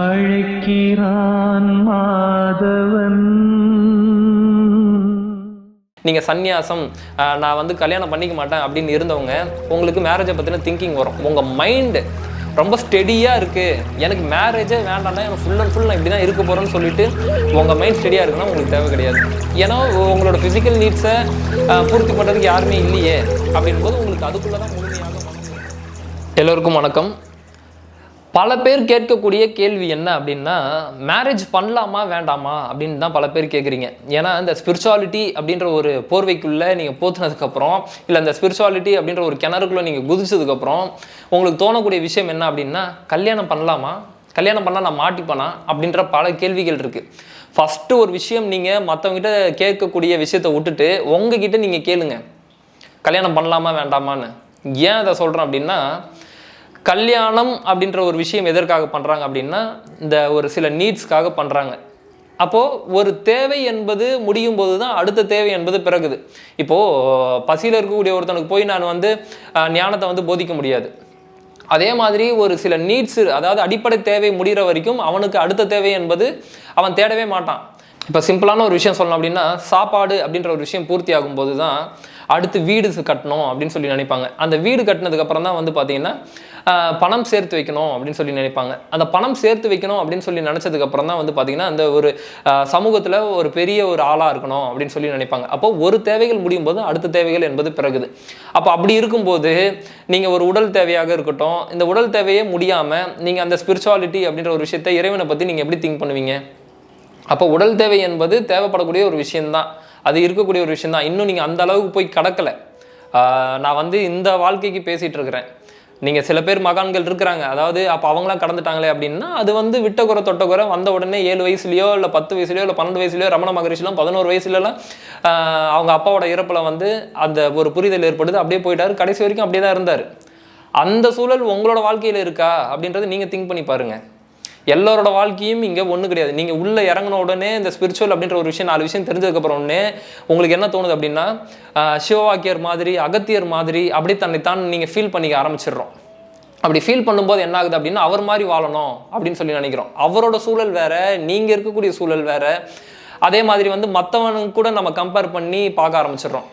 அழைக்கிறான் மாதவன். நீங்கள் சந்நியாசம் நான் வந்து கல்யாணம் பண்ணிக்க மாட்டேன் அப்படின்னு இருந்தவங்க உங்களுக்கு மேரேஜை பற்றின திங்கிங் வரும். உங்கள் மைண்டு ரொம்ப ஸ்டெடியாக இருக்குது எனக்கு மேரேஜே வேண்டாம்னா எனக்கு ஃபுல் அண்ட் ஃபுல் நான் இப்படி தான் இருக்க போகிறேன்னு சொல்லிட்டு உங்கள் மைண்ட் ஸ்டெடியாக இருக்குன்னா உங்களுக்கு தேவை கிடையாது. ஏன்னா உங்களோட ஃபிசிக்கல் நீட்ஸை பூர்த்தி பண்ணுறதுக்கு யாருமே இல்லையே. அப்படின்போது உங்களுக்கு அதுக்குள்ளே தான் முழுமையாக எல்லோருக்கும் வணக்கம். பல பேர் கேட்கக்கூடிய கேள்வி என்ன அப்படின்னா மேரேஜ் பண்ணலாமா வேண்டாமா? அப்படின்னு தான் பல பேர் கேட்குறீங்க ஏன்னா இந்த ஸ்பிரிச்சுவாலிட்டி அப்படின்ற ஒரு போர்வைக்குள்ளே நீங்கள் போத்துனதுக்கப்புறம் இல்லை இந்த ஸ்பிரிச்சுவாலிட்டி அப்படின்ற ஒரு கிணறுக்குள்ளே நீங்கள் குதிச்சதுக்கப்புறம் உங்களுக்கு தோணக்கூடிய விஷயம் என்ன அப்படின்னா கல்யாணம் பண்ணலாமா? கல்யாணம் பண்ணால் நான் மாட்டிப்பேனா? அப்படின்ற பல கேள்விகள் இருக்குது ஃபஸ்ட்டு ஒரு விஷயம் நீங்கள் மற்றவங்ககிட்ட கேட்கக்கூடிய விஷயத்தை விட்டுட்டு உங்ககிட்ட நீங்கள் கேளுங்க. கல்யாணம் பண்ணலாமா வேண்டாமான்னு? ஏன் அதை சொல்கிறேன் அப்படின்னா கல்யாணம் அப்படின்ற ஒரு விஷயம் எதற்காக பண்ணுறாங்க அப்படின்னா இந்த ஒரு சில நீட்ஸ்க்காக பண்ணுறாங்க அப்போது ஒரு தேவை என்பது முடியும் போது தான் அடுத்த தேவை என்பது பிறகுது. இப்போது பசியில் இருக்கக்கூடிய ஒருத்தனுக்கு போய் நான் வந்து ஞானத்தை வந்து போதிக்க முடியாது. அதே மாதிரி ஒரு சில நீட்ஸ் அதாவது அடிப்படை தேவை முடிகிற வரைக்கும் அவனுக்கு அடுத்த தேவை என்பது அவன் தேடவே மாட்டான். இப்போ சிம்பிளான ஒரு விஷயம் சொல்லணும் அப்படின்னா சாப்பாடு அப்படின்ற ஒரு விஷயம் பூர்த்தி ஆகும்போது தான் அடுத்து வீடு கட்டணும் அப்படின்னு சொல்லி நினைப்பாங்க. அந்த வீடு கட்டினதுக்கப்புறம் தான் வந்து பார்த்தீங்கன்னா பணம் சேர்த்து வைக்கணும் அப்படின்னு சொல்லி நினைப்பாங்க. அந்த பணம் சேர்த்து வைக்கணும் அப்படின்னு சொல்லி நினச்சதுக்கப்புறம் தான் வந்து பார்த்தீங்கன்னா அந்த ஒரு சமூகத்தில் ஒரு பெரிய ஒரு ஆளாக இருக்கணும் அப்படின்னு சொல்லி நினைப்பாங்க. அப்போ ஒரு தேவைகள் முடியும் போது அடுத்த தேவைகள் என்பது பிறகுது. அப்போ அப்படி இருக்கும்போது நீங்கள் ஒரு உடல் தேவையாக இருக்கட்டும் இந்த உடல் தேவையே முடியாமல் நீங்கள் அந்த ஸ்பிரிச்சுவாலிட்டி அப்படின்ற ஒரு விஷயத்தை இறைவனை பற்றி நீங்கள் எப்படி திங்க் பண்ணுவீங்க? அப்போ உடல் தேவை என்பது தேவைப்படக்கூடிய ஒரு விஷயந்தான் அது இருக்கக்கூடிய ஒரு விஷயம்தான். இன்னும் நீங்கள் அந்த அளவுக்கு போய் கடக்கலை. நான் வந்து இந்த வாழ்க்கைக்கு பேசிகிட்டு இருக்கிறேன். நீங்கள் சில பேர் மகான்கள் இருக்கிறாங்க. அதாவது அப்போ அவங்களாம் கடந்துட்டாங்களே அப்படின்னா அது வந்து விட்டகுறை தொட்டகுறை வந்த உடனே ஏழு வயசுலையோ இல்லை பத்து வயசுலையோ இல்லை பன்னெண்டு வயசுலையோ ரமண மகரிஷிலாம் பதினோரு வயசுலலாம் அவங்க அப்பாவோட இறப்பில் வந்து அந்த ஒரு புரிதல் ஏற்படுது. அப்படியே போயிட்டாரு. கடைசி வரைக்கும் அப்படியே தான் இருந்தார். அந்த சூழல் உங்களோட வாழ்க்கையில் இருக்கா? அப்படின்றத நீங்கள் திங்க் பண்ணி பாருங்கள் எல்லாரோட வாழ்க்கையும் இங்கே ஒன்றும் கிடையாது. நீங்கள் உள்ளே இறங்கின உடனே இந்த ஸ்பிரிச்சுவல் அப்படின்ற ஒரு விஷயம் நாலு விஷயம் தெரிஞ்சதுக்கப்புறம் ஒன்று உங்களுக்கு என்ன தோணுது அப்படின்னா சிவவாக்கியர் மாதிரி அகத்தியர் மாதிரி அப்படி தன்னைத்தான் நீங்கள் ஃபீல் பண்ணிக்க ஆரம்பிச்சிடுறோம். அப்படி ஃபீல் பண்ணும்போது என்ன ஆகுது அப்படின்னா அவர் மாதிரி வாழணும் அப்படின்னு சொல்லி நினைக்கிறோம். அவரோட சூழல் வேற நீங்கள் இருக்கக்கூடிய சூழல் வேற. அதே மாதிரி வந்து மற்றவனுக்கு கூட நம்ம கம்பேர் பண்ணி பார்க்க ஆரம்பிச்சிடுறோம்.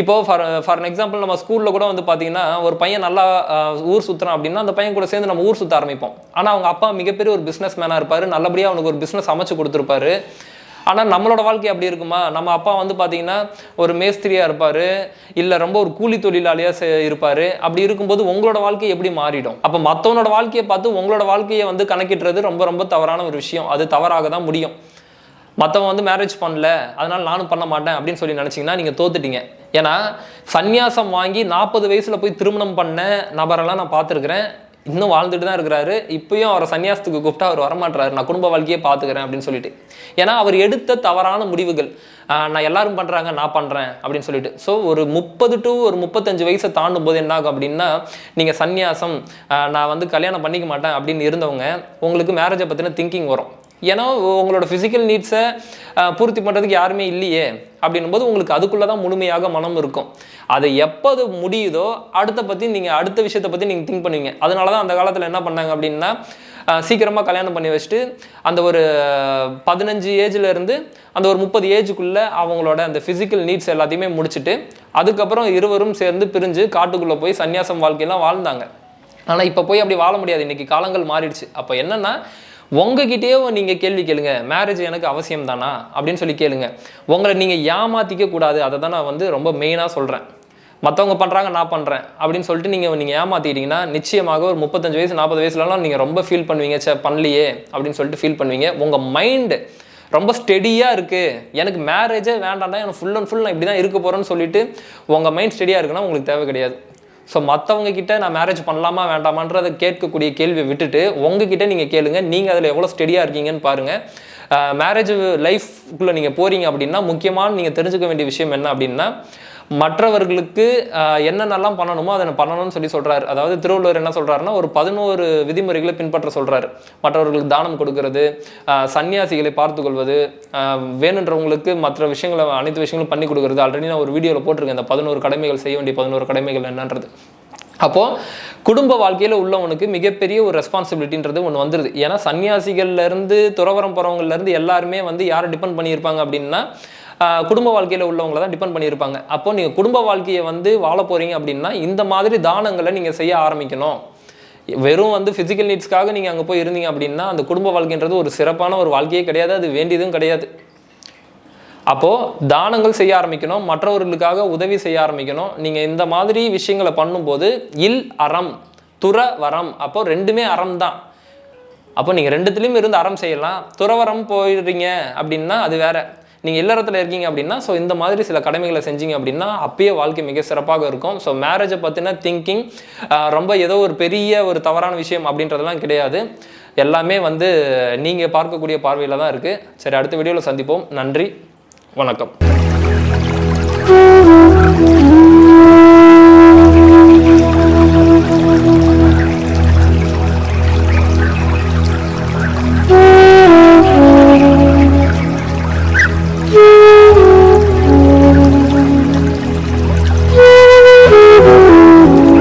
இப்போ ஃபார் ஃபார் எக்ஸாம்பிள் நம்ம ஸ்கூலில் கூட வந்து பார்த்தீங்கன்னா ஒரு பையன் நல்லா ஊர் சுற்றுறான் அப்படின்னா அந்த பையன் கூட சேர்ந்து நம்ம ஊர் சுற்ற ஆரம்பிப்போம். ஆனால் அவங்க அப்பா மிகப்பெரிய ஒரு பிஸ்னஸ் மேனாக இருப்பார். நல்லபடியாக அவனுக்கு ஒரு பிஸ்னஸ் அமைச்சு கொடுத்துருப்பாரு. ஆனால் நம்மளோட வாழ்க்கை அப்படி இருக்குமா? நம்ம அப்பா வந்து பார்த்தீங்கன்னா ஒரு மேஸ்திரியாக இருப்பார். இல்லை ரொம்ப ஒரு கூலி தொழிலாளியாக இருப்பார். அப்படி இருக்கும்போது உங்களோட வாழ்க்கை எப்படி மாறிடும்? அப்போ மற்றவனோட வாழ்க்கையை பார்த்து உங்களோட வாழ்க்கையை வந்து கணக்கிடுறது ரொம்ப ரொம்ப தவறான ஒரு விஷயம். அது தவறாக தான் முடியும். மற்றவன் வந்து மேரேஜ் பண்ணல அதனால நானும் பண்ண மாட்டேன் அப்படின்னு சொல்லி நினச்சிங்கன்னா நீங்கள் தோத்துட்டீங்க. ஏன்னா சந்நியாசம் வாங்கி நாற்பது வயசில் போய் திருமணம் பண்ண நபரெல்லாம் நான் பார்த்துருக்குறேன். இன்னும் வாழ்ந்துட்டு தான் இருக்கிறாரு. இப்பயும் அவரை சன்னியாசத்துக்கு கூப்பிட்டா அவர் வரமாட்டாரு நான் குடும்ப வாழ்க்கையே பார்த்துக்கிறேன் அப்படின்னு சொல்லிட்டு. ஏன்னா அவர் எடுத்த தவறான முடிவுகள் நான் எல்லாரும் பண்ணுறாங்க நான் பண்ணுறேன் அப்படின்னு சொல்லிட்டு. ஸோ ஒரு முப்பது டு ஒரு முப்பத்தஞ்சு வயசை தாண்டும் போது என்ன ஆகும் அப்படின்னா நீங்கள் சந்நியாசம் நான் வந்து கல்யாணம் பண்ணிக்க மாட்டேன் அப்படின்னு இருந்தவங்க உங்களுக்கு மேரேஜை பற்றின திங்கிங் வரும். ஏன்னா உங்களோட ஃபிசிக்கல் நீட்ஸை பூர்த்தி பண்ணுறதுக்கு யாருமே இல்லையே அப்படின்னும் போது உங்களுக்கு அதுக்குள்ளே தான் முழுமையாக மனம் இருக்கும். அது எப்போ அது முடியுதோ அடுத்த பற்றி நீங்கள் அடுத்த விஷயத்தை பற்றி நீங்கள் திங்க் பண்ணுவீங்க. அதனால தான் அந்த காலத்தில் என்ன பண்ணாங்க அப்படின்னா சீக்கிரமாக கல்யாணம் பண்ணி வச்சுட்டு அந்த ஒரு பதினஞ்சு ஏஜ்லேருந்து அந்த ஒரு முப்பது ஏஜுக்குள்ளே அவங்களோட அந்த ஃபிசிக்கல் நீட்ஸ் எல்லாத்தையுமே முடிச்சுட்டு அதுக்கப்புறம் இருவரும் சேர்ந்து பிரிஞ்சு காட்டுக்குள்ளே போய் சன்னியாசம் வாழ்க்கையெல்லாம் வாழ்ந்தாங்க. ஆனால் இப்போ போய் அப்படி வாழ முடியாது. இன்னைக்கு காலங்கள் மாறிடுச்சு. அப்போ என்னென்னா உங்ககிட்டயே நீங்கள் கேள்வி கேளுங்க. மேரேஜ் எனக்கு அவசியம் தானா அப்படின்னு சொல்லி கேளுங்க. உங்களை நீங்கள் ஏமாத்திக்க கூடாது. அதை தான் நான் வந்து ரொம்ப மெயினாக சொல்கிறேன் மற்றவங்க பண்ணுறாங்க நான் பண்ணுறேன் அப்படின்னு சொல்லிட்டு நீங்கள் நீங்கள் ஏமாற்றிட்டீங்கன்னா நிச்சயமாக ஒரு முப்பத்தஞ்சு வயசு நாற்பது வயசுலலாம் நீங்கள் ரொம்ப ஃபீல் பண்ணுவீங்க. சே பண்ணலையே அப்படின்னு சொல்லிட்டு ஃபீல் பண்ணுவீங்க. உங்கள் மைண்டு ரொம்ப ஸ்டெடியாக இருக்குது எனக்கு மேரேஜே வேண்டாம்டா எனக்கு ஃபுல் அண்ட் ஃபுல் நான் இப்படி தான் இருக்க போகிறேன்னு சொல்லிட்டு உங்கள் மைண்ட் ஸ்டெடியாக இருக்குன்னா உங்களுக்கு தேவை கிடையாது. ஸோ மற்றவங்க கிட்ட நான் மேரேஜ் பண்ணலாமா வேண்டாமான்றதை கேட்கக்கூடிய கேள்வியை விட்டுட்டு உங்ககிட்ட நீங்கள் கேளுங்க. நீங்கள் அதில் எவ்வளோ ஸ்டெடியாக இருக்கீங்கன்னு பாருங்கள் மேரேஜ் லைஃப்குள்ளே நீங்கள் போகிறீங்க அப்படின்னா முக்கியமான நீங்கள் தெரிஞ்சுக்க வேண்டிய விஷயம் என்ன அப்படின்னா மற்றவர்களுக்கு என்னென்னலாம் பண்ணணுமோ அதை பண்ணணும்னு சொல்லி சொல்கிறார் அதாவது திருவள்ளுவர் என்ன சொல்கிறாருன்னா ஒரு பதினோரு விதிமுறைகளை பின்பற்ற சொல்கிறார் மற்றவர்களுக்கு தானம் கொடுக்கறது சன்னியாசிகளை பார்த்து கொள்வது வேணுன்றவங்களுக்கு மற்ற விஷயங்களை அனைத்து விஷயங்களும் பண்ணி கொடுக்கறது. ஆல்ரெடி நான் ஒரு வீடியோவில் போட்டிருக்கேன் இந்த பதினோரு கடமைகள் செய்ய வேண்டிய பதினோரு கடமைகள் என்னன்றது. அப்போது குடும்ப வாழ்க்கையில் உள்ளவனுக்கு மிகப்பெரிய ஒரு ரெஸ்பான்சிபிலிட்டின்றது ஒன்று வந்துடுது ஏன்னா சன்னியாசிகள்லேருந்து துறவரம் போகிறவங்கலேருந்து எல்லாருமே வந்து யாரை டிபெண்ட் பண்ணியிருப்பாங்க அப்படின்னா குடும்ப வாழ்க்கையில் உள்ளவங்களை தான் டிபெண்ட் பண்ணியிருப்பாங்க. அப்போ நீங்கள் குடும்ப வாழ்க்கையை வந்து வாழ போகிறீங்க அப்படின்னா இந்த மாதிரி தானங்களை நீங்கள் செய்ய ஆரம்பிக்கணும். வெறும் வந்து ஃபிசிக்கல் நீட்ஸ்க்காக நீங்கள் அங்கே போய் இருந்தீங்க அப்படின்னா அந்த குடும்ப வாழ்க்கைன்றது ஒரு சிறப்பான ஒரு வாழ்க்கையே கிடையாது அது வேண்டியதும் கிடையாது. அப்போது தானங்கள் செய்ய ஆரம்பிக்கணும் மற்றவர்களுக்காக உதவி செய்ய ஆரம்பிக்கணும். நீங்கள் இந்த மாதிரி விஷயங்களை பண்ணும்போது இல் அறம் துற வரம் அப்போ ரெண்டுமே அறம் தான். அப்போ நீங்கள் ரெண்டுத்துலேயும் இருந்து அறம் செய்யலாம். துறவரம் போயிடுறீங்க அப்படின்னா அது வேற. நீங்கள் இல்லறத்தில் இருக்கீங்க அப்படின்னா ஸோ இந்த மாதிரி சில கடமைகளை செஞ்சீங்க அப்படின்னா அப்பயே வாழ்க்கை மிக சிறப்பாக இருக்கும். ஸோ மேரேஜை பற்றின திங்கிங் ரொம்ப ஏதோ ஒரு பெரிய ஒரு தவறான விஷயம் அப்படின்றதெல்லாம் கிடையாது. எல்லாமே வந்து நீங்கள் பார்க்கக்கூடிய பார்வையில் தான் இருக்குது சரி அடுத்த வீடியோவில் சந்திப்போம். நன்றி. வணக்கம்.